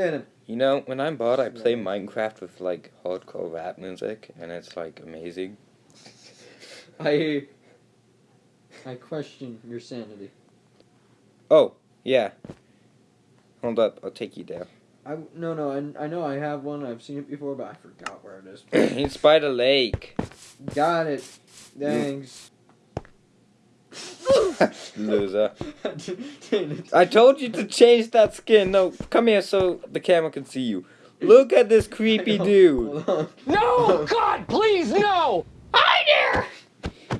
Get him. You know, when I'm bored, I play Minecraft with like hardcore rap music, and it's like amazing. I. I question your sanity. Oh, yeah. Hold up, I'll take you there. I no no I, I know I have one. I've seen it before, but I forgot where it is. it's by the lake. Got it. Thanks. Loser. I told you to change that skin. No, come here so the camera can see you. Look at this creepy dude. No! God, please, no! Hi there!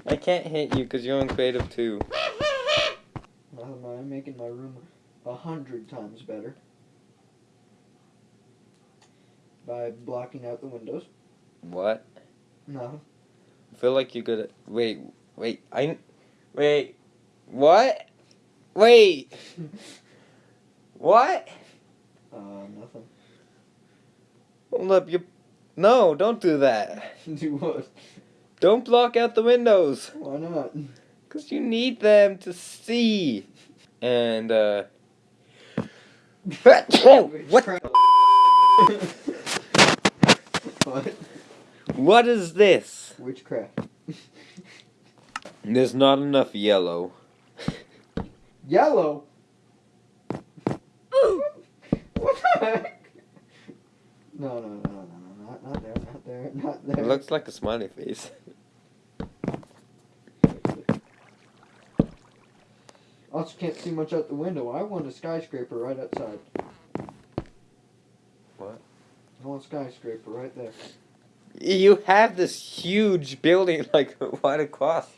I can't hit you because you're in creative too. Nothing, I'm making my room a hundred times better by blocking out the windows. What? No. I feel like you're good at. Wait, wait, I. Wait. What? Wait. What? Uh, nothing. Hold up, you. No, don't do that. Do what? Don't block out the windows. Why not? Because you need them to see. And, uh. what? what? What is this? Witchcraft. There's not enough yellow. Yellow. what the heck? No, no, no, no, no, not, not there, not there, not there. It looks like a smiley face. Also, can't see much out the window. I want a skyscraper right outside. What? I want a skyscraper right there. You have this huge building like right across.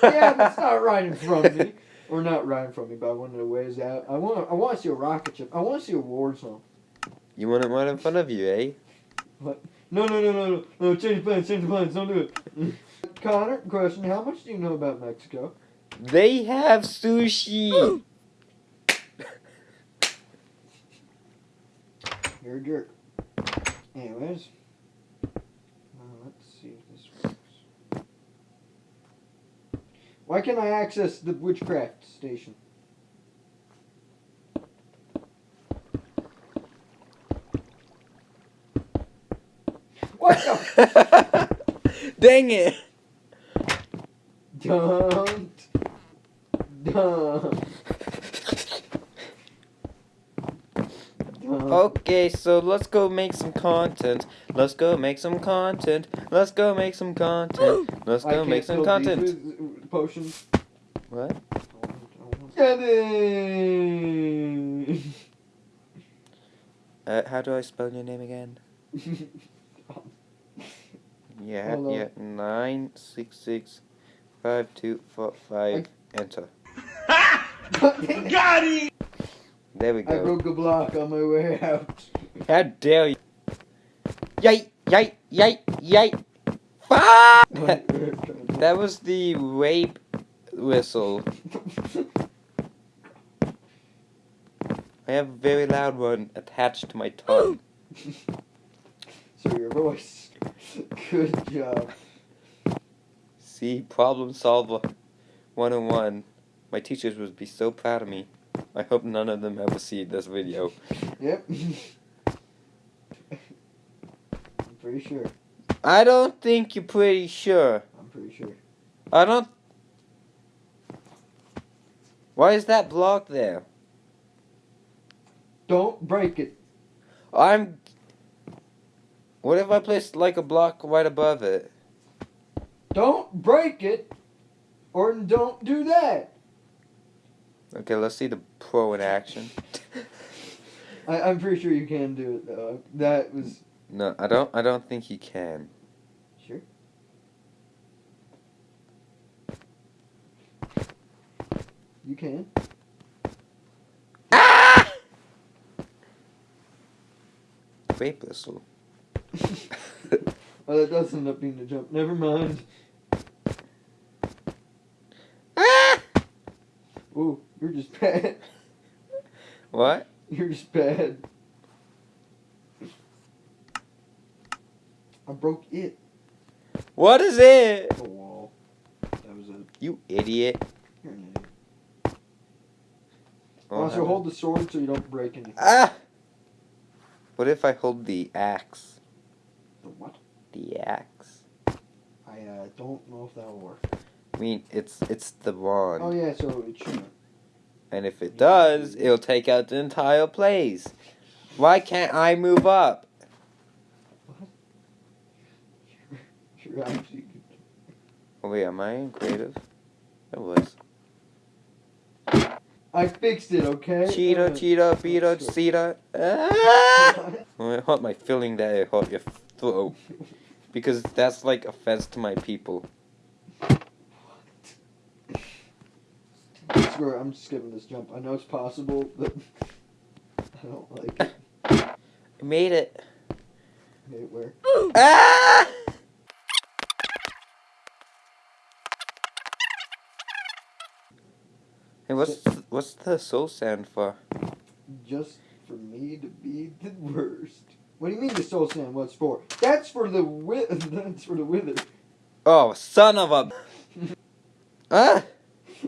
yeah, but it's not right in front of me. Or not in front me, but I want it a ways out. I want I want to see a rocket ship. I want to see a war zone. You want it right in front of you, eh? No, no, no, no, no, no, change plans, change plans, don't do it. Connor, question, how much do you know about Mexico? They have sushi. You're a jerk. Anyways. Uh, let's see if this works. Why can't I access the witchcraft station? What the? Dang it! Don't. Don't. Don't. Okay, so let's go make some content. Let's go make some content. Let's go make some content. Let's go make some content. Potions. What? Get it! Uh, how do I spell your name again? Yeah, Hold on. yeah. Nine six six five two four five. Enter. Got him! There we go. I broke a block on my way out. How dare you? Yay! Yay! Yay! Yay! Fuck! That was the rape whistle. I have a very loud one attached to my tongue. so your voice. Good job. See, problem solver 101. My teachers would be so proud of me. I hope none of them ever see this video. Yep. I'm pretty sure. I don't think you're pretty sure. I'm pretty sure. I don't. Why is that block there? Don't break it. I'm. What if I placed like a block right above it? Don't break it. Or don't do that. Okay, let's see the pro in action. I, I'm pretty sure you can do it though. That was No, I don't. I don't think he can. sure. You can. Ah! Rape whistle. oh, that does end up being the jump. Never mind. Ah! Ooh, you're just bad. What? You're just bad. I broke it. What is it? The wall. That was it. You idiot. You're an idiot. Oh, also, hold the sword so you don't break anything. Ah! What if I hold the axe? The what? The axe. I uh, don't know if that'll work. I mean, it's it's the wand. Oh yeah, so it should. And if it does, it'll take out the entire place. Why can't I move up? You're actually. Oh wait, am I in creative? I was. I fixed it, okay? Cheetah, Uh, cheetah, that's cheetah. Ah! It hurt my feeling that it hurt your throat. Because that's like offense to my people. I swear, I'm skipping this jump. I know it's possible, but I don't like it. I made it. Hey, where? Ah! Hey, what's what's the soul sand for? Just for me to be the worst. What do you mean the soul sand? What's for? That's for the wi- That's for the wither. Oh, son of a. ah!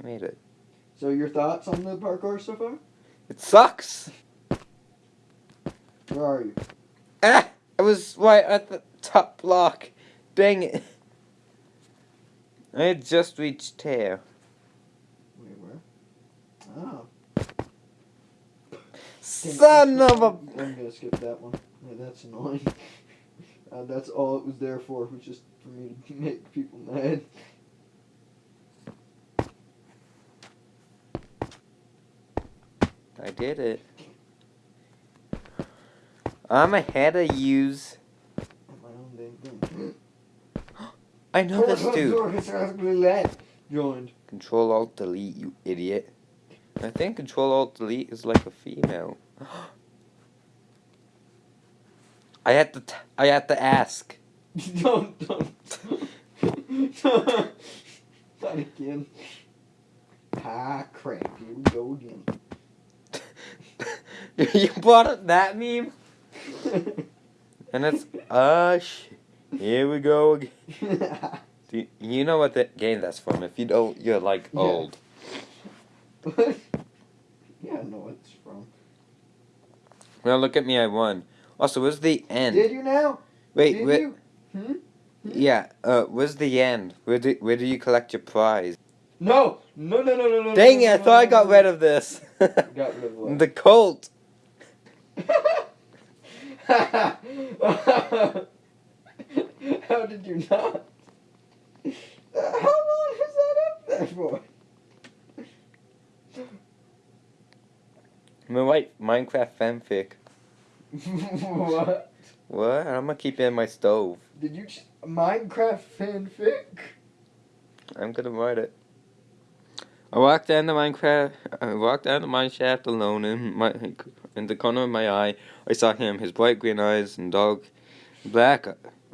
I made it. So your thoughts on the parkour so far? It sucks. Where are you? Ah! I was right at the top block. Dang it. I had just reached here. Wait, where? Oh. Son of a. I'm gonna skip that one. Yeah, that's annoying. Uh, that's all it was there for, was just for me to make people mad. I did it. I'm ahead of yous. On my own dang thing. I know this dude. Joined. Control Alt Delete, you idiot. I think Control Alt Delete is like a female. I had to. T- I had to ask. don't, don't. Not again. Ah, crap. Here we go again. you brought up that meme, and it's uh sh- Here we go again. Do you, you know what the game that's from? If you don't, you're like Yeah. old. yeah, I know what it's from. Well, look at me, I won. Also, where's the end? Did you now? Wait, Did wait. you? Hmm? Yeah, uh, where's the end? Where do where do you collect your prize? No! No, no, no, no, no. Dang no, it! I no, thought I got no. rid of this. Got rid of what? the Colt. How did you not? Uh, How long was that up there for? My white Minecraft fanfic. what? What? I'm gonna keep it in my stove. Did you just Minecraft fanfic? I'm gonna write it. I walked down the Minecraft. I walked down the mine shaft alone. In my in the corner of my eye, I saw him. His bright green eyes and dark black.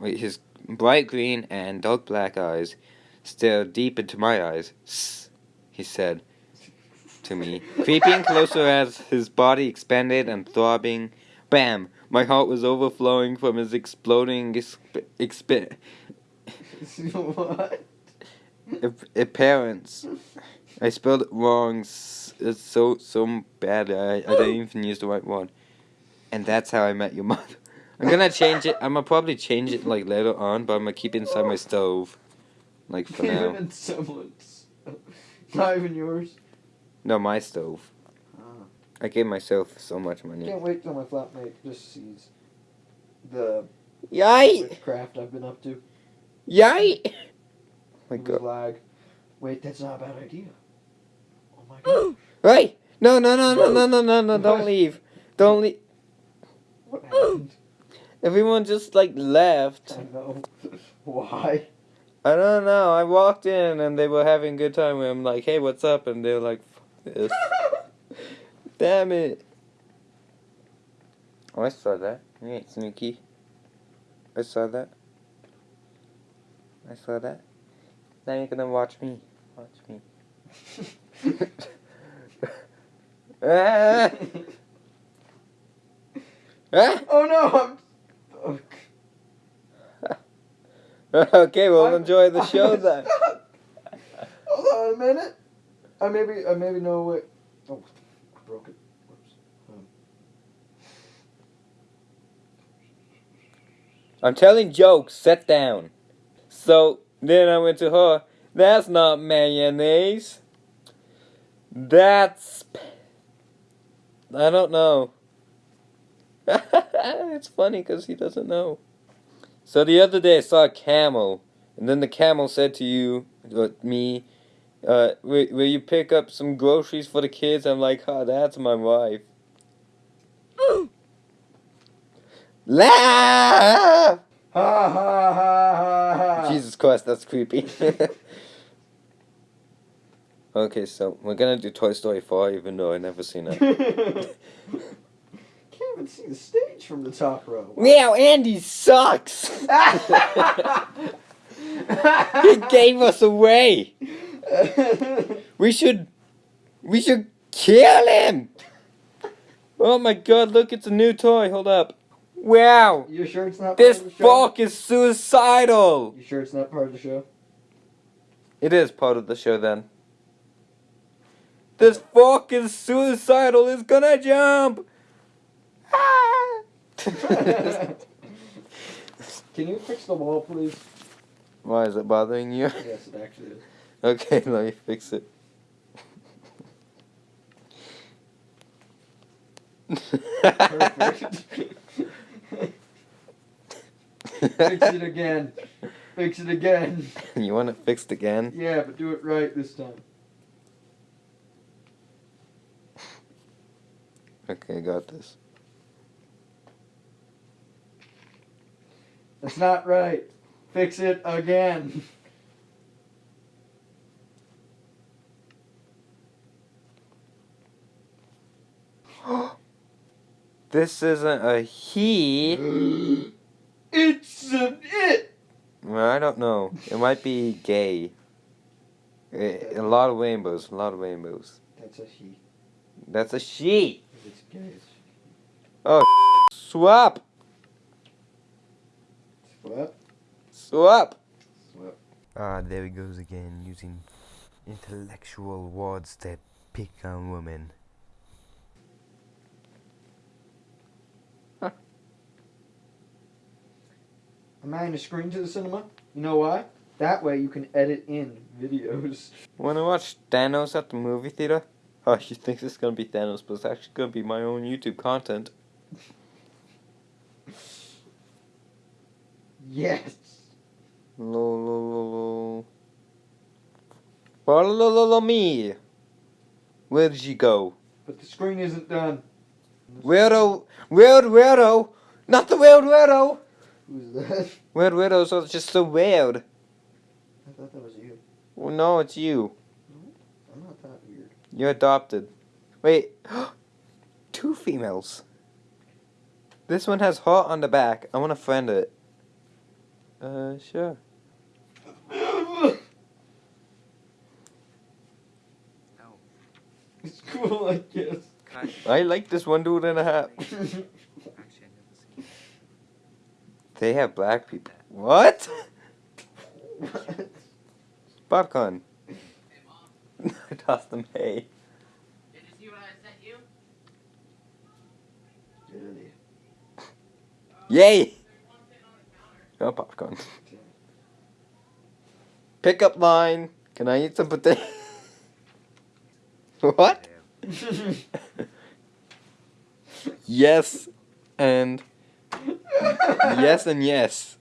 His bright green and dark black eyes stared deep into my eyes. "Sss," he said to me, creeping closer as his body expanded and throbbing. Bam! My heart was overflowing from his exploding exp- exp- what? ap- appearance. I spelled it wrong. It's so so bad. I, I didn't even use the right word. And that's how I met your mother. I'm gonna change it. I'm gonna probably change it like later on, but I'm gonna keep it inside my stove, like for even now. in someone's. Not even yours. No, my stove. Ah. I gave myself so much money. Can't wait till my flatmate just sees the Yay! witchcraft I've been up to. Yay! Oh my with god. lag. Wait, that's not a bad idea. Oh my god. Hey! No, no, no, no, no, no, no, no! Don't leave! Don't leave! what happened? Everyone just like left. I know. Why? I don't know. I walked in and they were having a good time. And I'm like, hey, what's up? And they were like, this. Damn it. Oh, I saw that. You ain't sneaky. I saw that. I saw that. Now you're gonna watch me. Watch me. ah! Ah! oh no! I'm. okay, well, I, enjoy the show I, then. Hold on a minute. I maybe I maybe know what. Oh, broke it. I'm telling jokes, sit down. So then I went to her, that's not mayonnaise. That's. I don't know. it's funny because he doesn't know. So the other day I saw a camel, and then the camel said to you, uh, me, uh, will, will you pick up some groceries for the kids? I'm like, oh, that's my wife. Laugh! Ha ha ha ha ha. Jesus Christ, that's creepy. okay, so we're gonna do Toy Story 4, even though I've never seen it. Even see the stage from the top row. Wow, Andy sucks! he gave us away! We should. We should kill him! Oh my god, look, it's a new toy. Hold up. Wow! you sure it's not This part of the show? fuck is suicidal! You sure it's not part of the show? It is part of the show then. This fuck is suicidal, it's gonna jump! Ah! Can you fix the wall, please? Why is it bothering you? Yes, it actually is. Okay, let me fix it. Perfect. Fix it again. Fix it again. you want it fixed again? Yeah, but do it right this time. Okay, got this. That's not right. Fix it again. This isn't a he. it's an it. Well, I don't know. It might be gay. A lot of rainbows. A lot of rainbows. That's a he. That's a she. If it's gay, it's oh, Swap. What? Swap. Swap. Ah, there he goes again, using intellectual words to pick on women. Am I in a screen to the cinema? You know why? That way you can edit in videos. Wanna watch Thanos at the movie theater? Oh, you think this is gonna be Thanos, but it's actually gonna be my own YouTube content. Yes. Lo lo lo lo. Follow lo lo lo me. Where did you go? But the screen isn't done. Weirdo, oh, weird weirdo, oh? not the weird weirdo. Oh. Who's that? Weird weirdos are just so weird. I thought that was you. Well, no, it's you. I'm not that weird. You're adopted. Wait, two females. This one has heart on the back. I want to friend it. Uh, sure. It's cool, I guess. I like this one dude and a half. They have black people. What? Popcorn. I tossed them hay. Did you see what I sent you? Yay! Oh, popcorn. Pickup line. Can I eat some potato? what? yes, and yes, and yes.